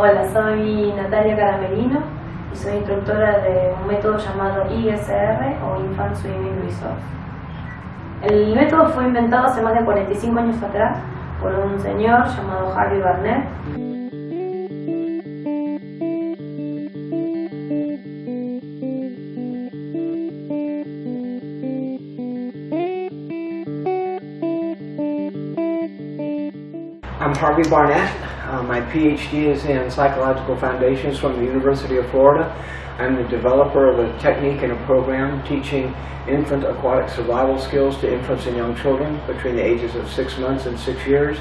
Hola, soy Natalia Caramelino y soy instructora de un método llamado ISR o Infant Swimming Resource. El método fue inventado hace más de 45 años atrás por un señor llamado Harry Barnett. I'm Harvey Barnett. Uh, my PhD is in psychological foundations from the University of Florida. I'm the developer of a technique and a program teaching infant aquatic survival skills to infants and young children between the ages of six months and six years.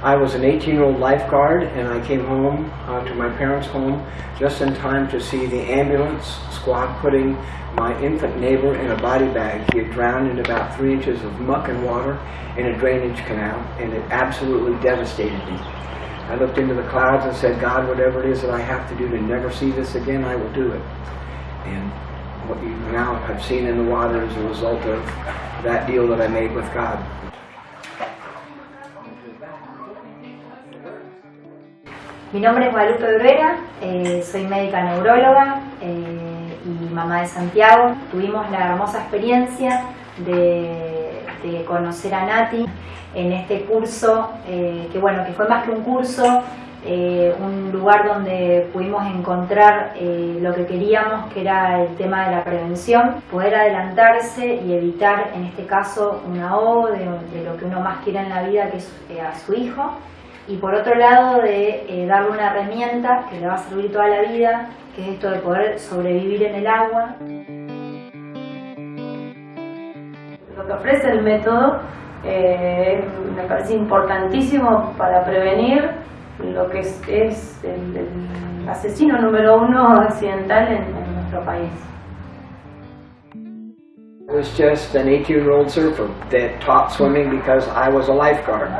I was an 18-year-old lifeguard and I came home uh, to my parents' home just in time to see the ambulance squad putting my infant neighbor in a body bag. He had drowned in about three inches of muck and water in a drainage canal and it absolutely devastated me. I looked into the clouds and said, God, whatever it is that I have to do to never see this again, I will do it. And what you now have seen in the water is a result of that deal that I made with God. Mi nombre es Guadalupe Bruera, eh, soy médica neuróloga eh, y mamá de Santiago. Tuvimos la hermosa experiencia de, conocer a Nati en este curso, eh, que bueno, que fue más que un curso, eh, un lugar donde pudimos encontrar eh, lo que queríamos, que era el tema de la prevención, poder adelantarse y evitar, en este caso, un ahogo de, lo que uno más quiere en la vida, que es a su hijo, y por otro lado de darle una herramienta que le va a servir toda la vida, que es esto de poder sobrevivir en el agua. Que ofrece el método eh, me parece importantísimo para prevenir lo que es, el asesino número uno accidental en, en nuestro país. Was just an 18-year-old surfer that taught swimming because I was a lifeguard.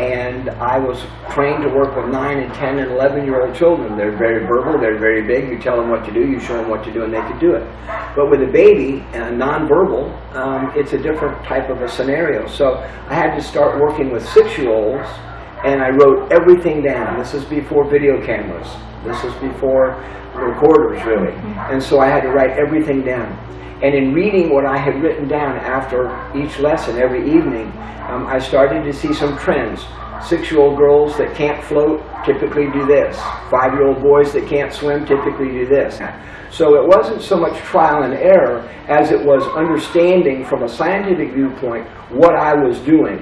And I was trained to work with 9 and 10 and 11-year-old children. They're very verbal, they're very big. You tell them what to do, you show them what to do, and they can do it. But with a baby, uh, non-verbal, um, it's a different type of a scenario. So I had to start working with six-year-olds, and I wrote everything down. This is before video cameras. This is before recorders, really. And so I had to write everything down. And in reading what I had written down after each lesson every evening, um, I started to see some trends. Six-year-old girls that can't float typically do this. Five-year-old boys that can't swim typically do this. So it wasn't so much trial and error as it was understanding from a scientific viewpoint what I was doing.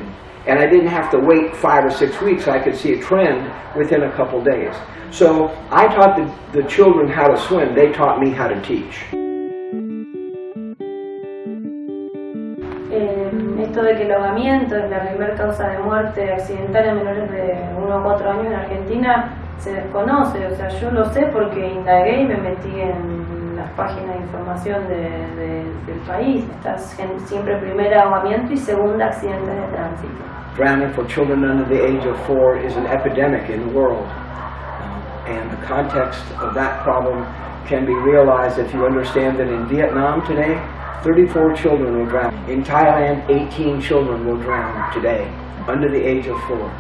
And I didn't have to wait five or six weeks. I could see a trend within a couple days. So I taught the, the children how to swim. They taught me how to teach. Esto de que el ahogamiento es la primera causa de muerte accidental en menores de 1 a 4 años en Argentina se desconoce, o sea, yo lo sé porque indagué y me metí en las páginas de información de, de, del país. Está siempre primera ahogamiento y segunda accidentes de tránsito. Drowning for children under the age of four is an epidemic in the world. And the context of that problem can be realized if you understand that in Vietnam today, 34 children will drown. In Thailand, 18 children will drown today under the age of four.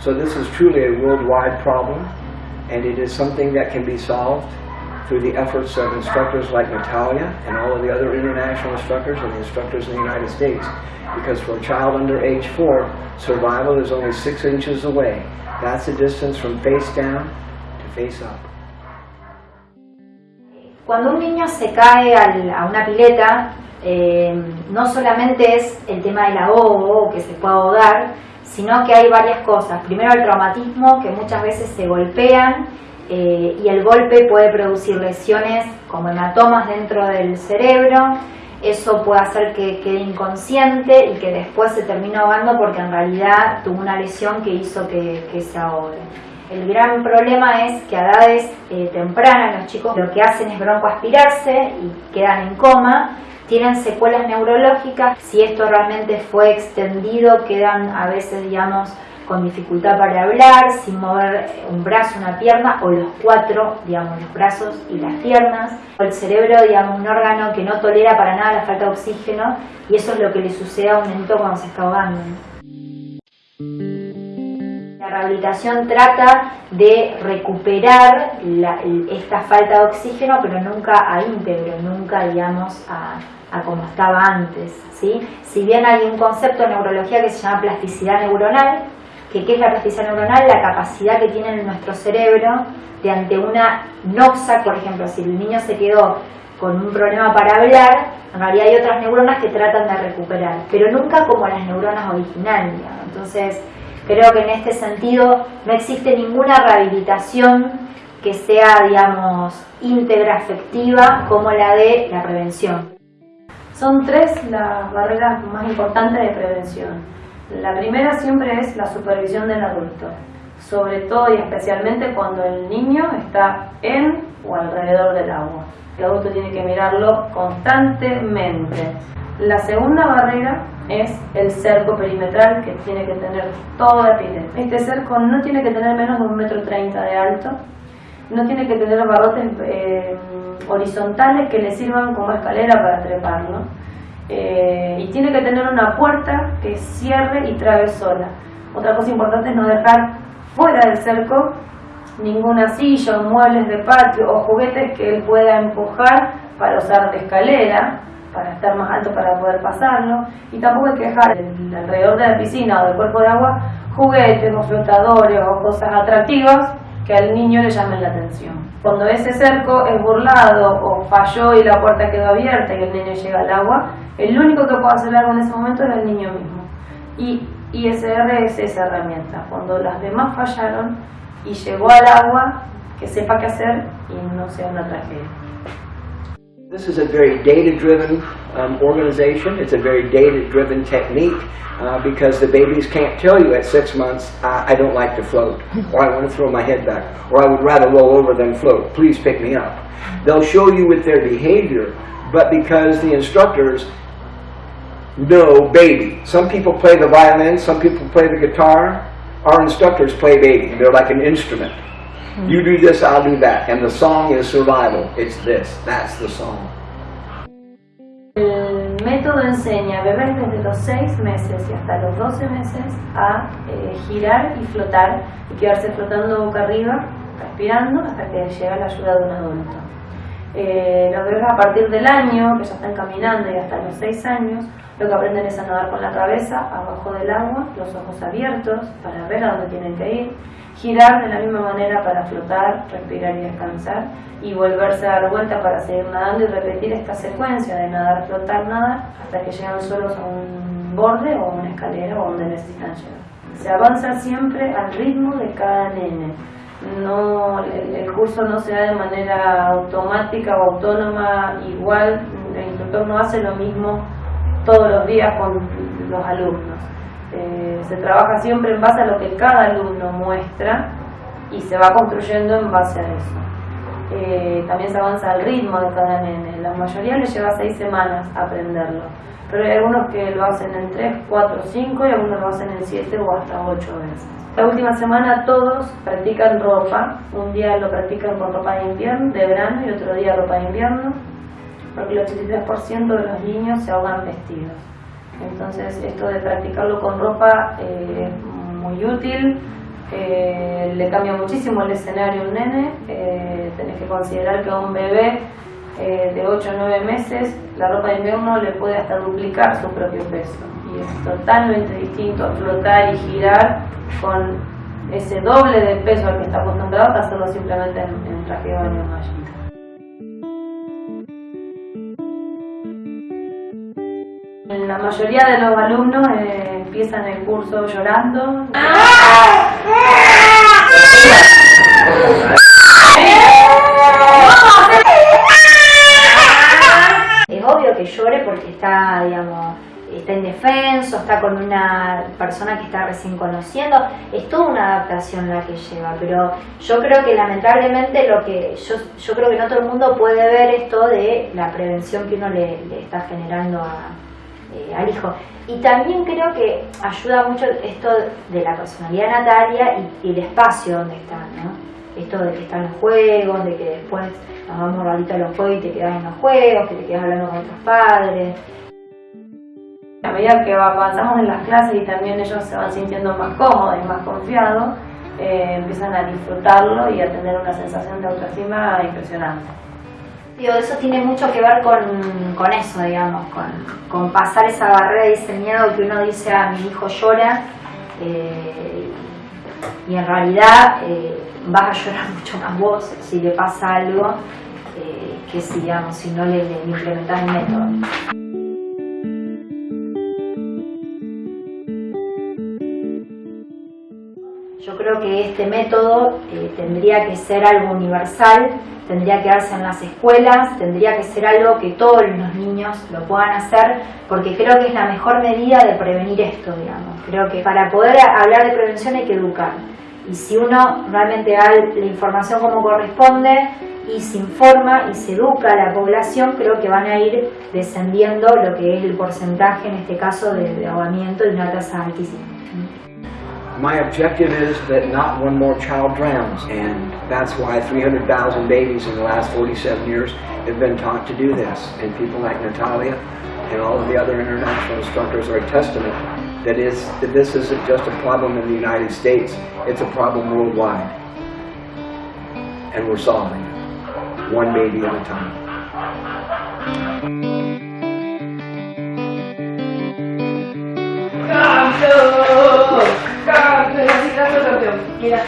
So this is truly a worldwide problem, and it is something that can be solved through the efforts of instructors like Natalia and all of the other international instructors and the instructors in the United States. Because for a child under age four, survival is only six inches away. That's the distance from face down to face up. Cuando un niño se cae al, a una pileta, eh, no solamente es el tema del ahogo, que se puede ahogar, sino que hay varias cosas. Primero el traumatismo, que muchas veces se golpean eh, y el golpe puede producir lesiones como hematomas dentro del cerebro. Eso puede hacer que quede inconsciente y que después se termine ahogando porque en realidad tuvo una lesión que hizo que, que se ahogue. El gran problema es que a edades eh, tempranas los chicos lo que hacen es broncoaspirarse y quedan en coma tienen secuelas neurológicas, si esto realmente fue extendido, quedan a veces, digamos, con dificultad para hablar, sin mover un brazo, una pierna, o los cuatro, digamos, los brazos y las piernas. El cerebro, digamos, un órgano que no tolera para nada la falta de oxígeno, y eso es lo que le sucede a un nenito cuando se está ahogando. Rehabilitación trata de recuperar la- esta falta de oxígeno, pero nunca a íntegro, nunca, digamos, a, a como estaba antes. ¿sí? Si bien hay un concepto en neurología que se llama plasticidad neuronal, que ¿qué es la plasticidad neuronal? La capacidad que tiene en nuestro cerebro de ante una noxa, por ejemplo, si el niño se quedó con un problema para hablar, en realidad hay otras neuronas que tratan de recuperar, pero nunca como las neuronas originales. Entonces, creo que en este sentido no existe ninguna rehabilitación que sea, digamos, íntegra, efectiva, como la de la prevención. Son tres las barreras más importantes de prevención. La primera siempre es la supervisión del adulto, sobre todo y especialmente cuando el niño está en o alrededor del agua. El adulto tiene que mirarlo constantemente. La segunda barrera es el cerco perimetral que tiene que tener todo el pileta. Este cerco no tiene que tener menos de un metro treinta de alto, no tiene que tener barrotes eh, horizontales que le sirvan como escalera para treparlo. Eh, y tiene que tener una puerta que cierre y trabe sola. Otra cosa importante es no dejar fuera del cerco ninguna silla muebles de patio o juguetes que él pueda empujar para usar de escalera, para estar más alto para poder pasarlo. Y tampoco hay que dejar alrededor de la piscina o del cuerpo de agua juguetes o flotadores o cosas atractivas que al niño le llamen la atención. Cuando ese cerco es burlado o falló y la puerta quedó abierta y el niño llega al agua, el único que puede hacer algo en ese momento es el niño mismo. Y ISR es esa herramienta. Cuando las demás fallaron y llegó al agua, que sepa qué hacer y no sea una tragedia. This is a very data-driven um, organization. It's a very data-driven technique uh, because the babies can't tell you at six months, I, I don't like to float, or I want to throw my head back, or I would rather roll over than float. Please pick me up. They'll show you with their behavior, but because the instructors know baby. Some people play the violin, some people play the guitar. Our instructors play baby. They're like an instrument. You do this, I'll do that. And the song is survival. It's this. That's the song. El método enseña a bebés desde los 6 meses y hasta los 12 meses a eh, girar y flotar y quedarse flotando boca arriba, respirando, hasta que llega la ayuda de un adulto. Eh, los bebés a partir del año, que ya están caminando y hasta los 6 años, lo que aprenden es a nadar con la cabeza abajo del agua, los ojos abiertos para ver a dónde tienen que ir, girar de la misma manera para flotar, respirar y descansar y volverse a dar vuelta para seguir nadando y repetir esta secuencia de nadar, flotar, nadar hasta que llegan solos a un borde o a una escalera o donde necesitan llegar. Se avanza siempre al ritmo de cada nene. No, el, el curso no se da de manera automática o autónoma, igual el instructor no hace lo mismo todos los días con los alumnos. Eh, se trabaja siempre en base a lo que cada alumno muestra y se va construyendo en base a eso. Eh, también se avanza al ritmo de cada nene. La mayoría le lleva seis semanas aprenderlo, pero hay algunos que lo hacen en 3, 4, 5 y algunos lo hacen en 7 o hasta 8 veces. La última semana todos practican ropa, un día lo practican con ropa de invierno, de verano y otro día ropa de invierno, porque el 83% de los niños se ahogan vestidos. Entonces esto de practicarlo con ropa eh, es muy útil, eh, le cambia muchísimo el escenario a un nene, eh, tenés que considerar que a un bebé eh, de 8 o 9 meses la ropa de invierno le puede hasta duplicar su propio peso. Y es totalmente distinto flotar y girar con ese doble de peso al que está acostumbrado a hacerlo simplemente en, en traje de baño mallita. La mayoría de los alumnos eh, empiezan el curso llorando. Es obvio que llore porque está, digamos, está indefenso, está con una persona que está recién conociendo, es toda una adaptación la que lleva, pero yo creo que lamentablemente lo que yo, yo creo que no todo el mundo puede ver esto de la prevención que uno le, le está generando a, eh, al hijo. Y también creo que ayuda mucho esto de la personalidad Natalia y, el espacio donde están, ¿no? Esto de que están los juegos, de que después nos vamos a los juegos y te quedas en los juegos, que te quedas hablando con otros padres. A medida que avanzamos en las clases y también ellos se van sintiendo más cómodos y más confiados, eh, empiezan a disfrutarlo y a tener una sensación de autoestima impresionante. Digo, eso tiene mucho que ver con, con eso, digamos, con, con pasar esa barrera de ese miedo que uno dice, a mi hijo llora, eh, y en realidad eh, vas a llorar mucho más vos si le pasa algo eh, que si, digamos, si no le, le implementas el método. Creo que este método eh, tendría que ser algo universal, tendría que darse en las escuelas, tendría que ser algo que todos los niños lo puedan hacer, porque creo que es la mejor medida de prevenir esto, digamos. Creo que para poder hablar de prevención hay que educar. Y si uno realmente da la información como corresponde y se informa y se educa a la población, creo que van a ir descendiendo lo que es el porcentaje, en este caso, de, ahogamiento de una tasa altísima. My objective is that not one more child drowns, and that's why 300,000 babies in the last 47 years have been taught to do this. And people like Natalia and all of the other international instructors are a testament that, is, that this isn't just a problem in the United States, it's a problem worldwide. And we're solving it, one baby at a time. Mira,